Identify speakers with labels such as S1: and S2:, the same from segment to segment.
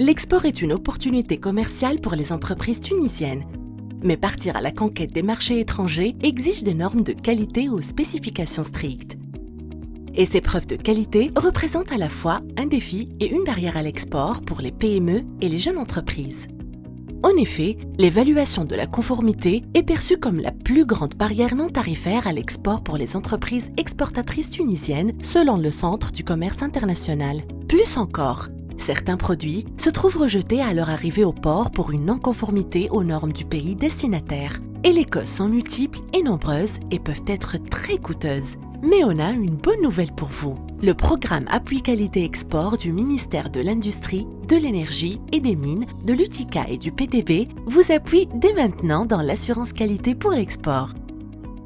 S1: L'export est une opportunité commerciale pour les entreprises tunisiennes. Mais partir à la conquête des marchés étrangers exige des normes de qualité aux spécifications strictes. Et ces preuves de qualité représentent à la fois un défi et une barrière à l'export pour les PME et les jeunes entreprises. En effet, l'évaluation de la conformité est perçue comme la plus grande barrière non tarifaire à l'export pour les entreprises exportatrices tunisiennes selon le Centre du commerce international. Plus encore, certains produits se trouvent rejetés à leur arrivée au port pour une non-conformité aux normes du pays destinataire. Et les causes sont multiples et nombreuses et peuvent être très coûteuses. Mais on a une bonne nouvelle pour vous. Le programme Appui Qualité Export du ministère de l'Industrie, de l'Énergie et des Mines, de l'UTICA et du PDB vous appuie dès maintenant dans l'assurance qualité pour l'export.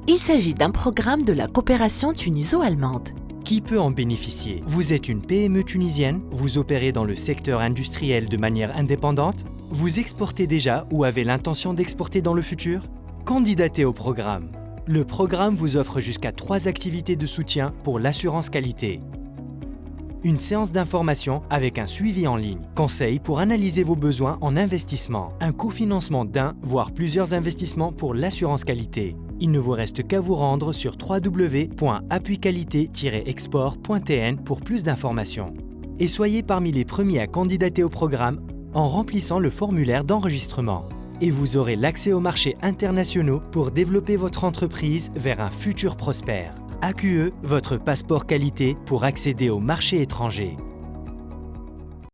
S1: Il s'agit d'un programme de la coopération tuniso-allemande.
S2: Qui peut en bénéficier? Vous êtes une PME tunisienne? Vous opérez dans le secteur industriel de manière indépendante? Vous exportez déjà ou avez l'intention d'exporter dans le futur? Candidatez au programme. Le programme vous offre jusqu'à trois activités de soutien pour l'assurance qualité. Une séance d'information avec un suivi en ligne, conseils pour analyser vos besoins en investissement, un cofinancement d'un voire plusieurs investissements pour l'assurance qualité. Il ne vous reste qu'à vous rendre sur www.appuiqualité-export.tn pour plus d'informations. Et soyez parmi les premiers à candidater au programme en remplissant le formulaire d'enregistrement et vous aurez l'accès aux marchés internationaux pour développer votre entreprise vers un futur prospère. AQE, votre passeport qualité pour accéder aux marchés étrangers.